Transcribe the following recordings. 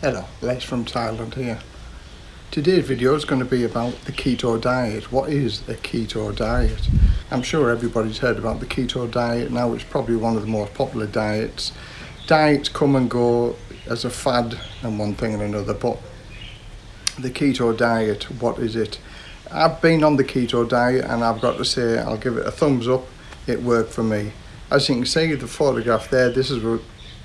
Hello, Les from Thailand here. Today's video is going to be about the keto diet. What is a keto diet? I'm sure everybody's heard about the keto diet now. It's probably one of the most popular diets. Diets come and go as a fad and one thing and another, but the keto diet, what is it? I've been on the keto diet and I've got to say I'll give it a thumbs up. It worked for me. As you can see the photograph there, this is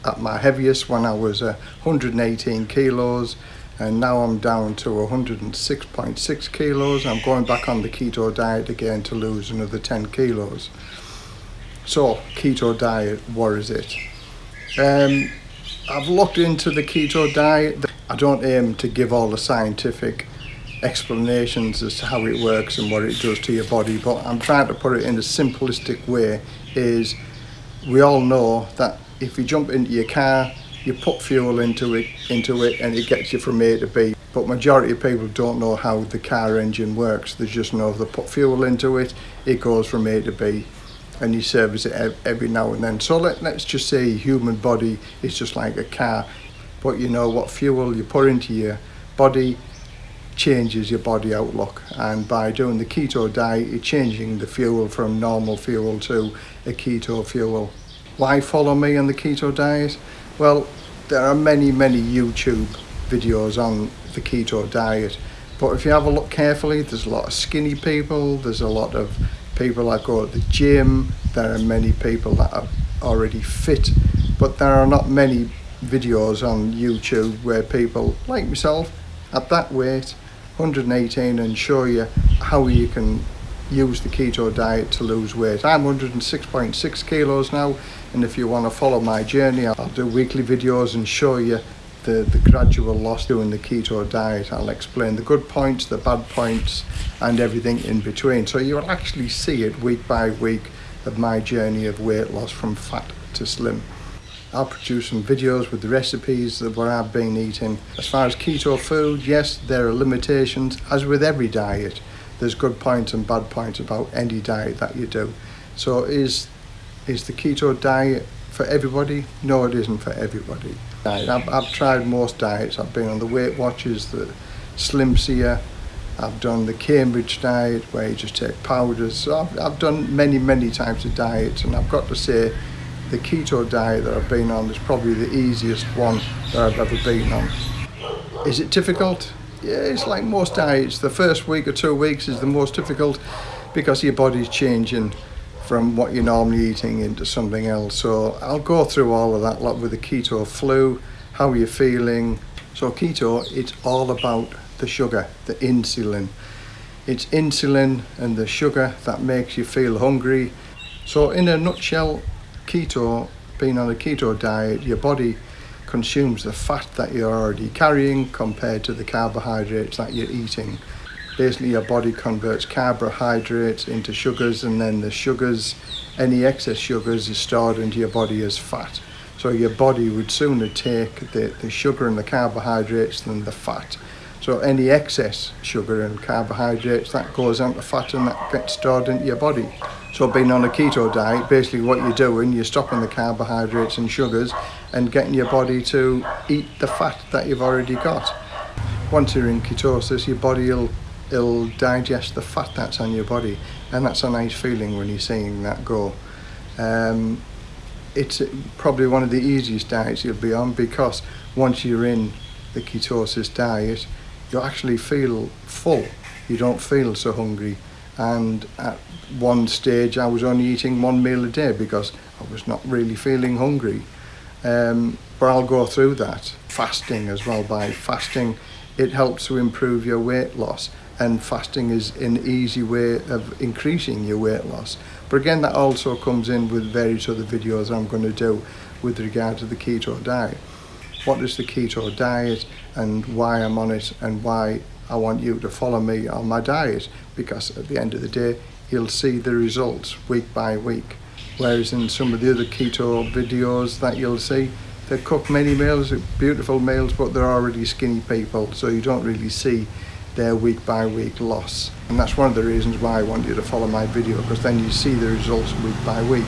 at my heaviest when I was uh, 118 kilos and now I'm down to 106.6 kilos. I'm going back on the keto diet again to lose another 10 kilos. So keto diet, what is it? Um, I've looked into the keto diet. I don't aim to give all the scientific explanations as to how it works and what it does to your body, but I'm trying to put it in a simplistic way is we all know that if you jump into your car, you put fuel into it, into it and it gets you from A to B. But majority of people don't know how the car engine works. They just know they put fuel into it, it goes from A to B and you service it every now and then. So let, let's just say human body is just like a car. But you know what fuel you put into your body changes your body outlook and by doing the keto diet you're changing the fuel from normal fuel to a keto fuel why follow me on the keto diet? Well, there are many, many YouTube videos on the keto diet. But if you have a look carefully, there's a lot of skinny people, there's a lot of people that go to the gym, there are many people that are already fit, but there are not many videos on YouTube where people like myself at that weight, 118, and show you how you can use the keto diet to lose weight. I'm 106.6 kilos now and if you want to follow my journey I'll do weekly videos and show you the, the gradual loss doing the keto diet. I'll explain the good points, the bad points and everything in between. So you'll actually see it week by week of my journey of weight loss from fat to slim. I'll produce some videos with the recipes of what I've been eating. As far as keto food, yes, there are limitations, as with every diet there's good points and bad points about any diet that you do. So is is the keto diet for everybody? No, it isn't for everybody. I've, I've tried most diets. I've been on the Weight Watchers, the Slim Seer. I've done the Cambridge diet where you just take powders. So I've, I've done many, many types of diets and I've got to say the keto diet that I've been on is probably the easiest one that I've ever been on. Is it difficult? Yeah, it's like most diets. The first week or two weeks is the most difficult because your body's changing from what you're normally eating into something else. So I'll go through all of that lot with the keto flu, how you're feeling. So keto, it's all about the sugar, the insulin. It's insulin and the sugar that makes you feel hungry. So in a nutshell, keto, being on a keto diet, your body consumes the fat that you're already carrying compared to the carbohydrates that you're eating. Basically your body converts carbohydrates into sugars and then the sugars, any excess sugars is stored into your body as fat. So your body would sooner take the, the sugar and the carbohydrates than the fat. So any excess sugar and carbohydrates that goes onto fat and that gets stored into your body. So being on a keto diet, basically what you're doing, you're stopping the carbohydrates and sugars and getting your body to eat the fat that you've already got. Once you're in ketosis, your body will it'll digest the fat that's on your body and that's a nice feeling when you're seeing that go. Um, it's probably one of the easiest diets you'll be on because once you're in the ketosis diet, you actually feel full. You don't feel so hungry. And at one stage I was only eating one meal a day because I was not really feeling hungry. Um, but I'll go through that. Fasting as well. By fasting it helps to improve your weight loss. And fasting is an easy way of increasing your weight loss. But again that also comes in with various other videos I'm going to do with regard to the keto diet what is the keto diet and why I'm on it and why I want you to follow me on my diet. Because at the end of the day you'll see the results week by week. Whereas in some of the other keto videos that you'll see they cook many meals beautiful meals but they're already skinny people. So you don't really see their week by week loss. And that's one of the reasons why I want you to follow my video because then you see the results week by week.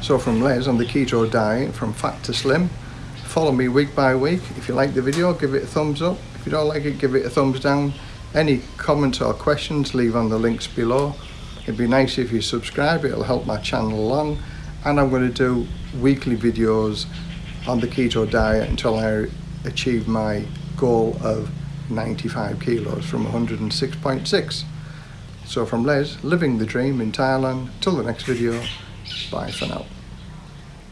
So from Les on the keto diet from fat to slim follow me week by week. If you like the video, give it a thumbs up. If you don't like it, give it a thumbs down. Any comments or questions, leave on the links below. It'd be nice if you subscribe, it'll help my channel along. And I'm going to do weekly videos on the keto diet until I achieve my goal of 95 kilos from 106.6. So from Les, living the dream in Thailand, till the next video, bye for now.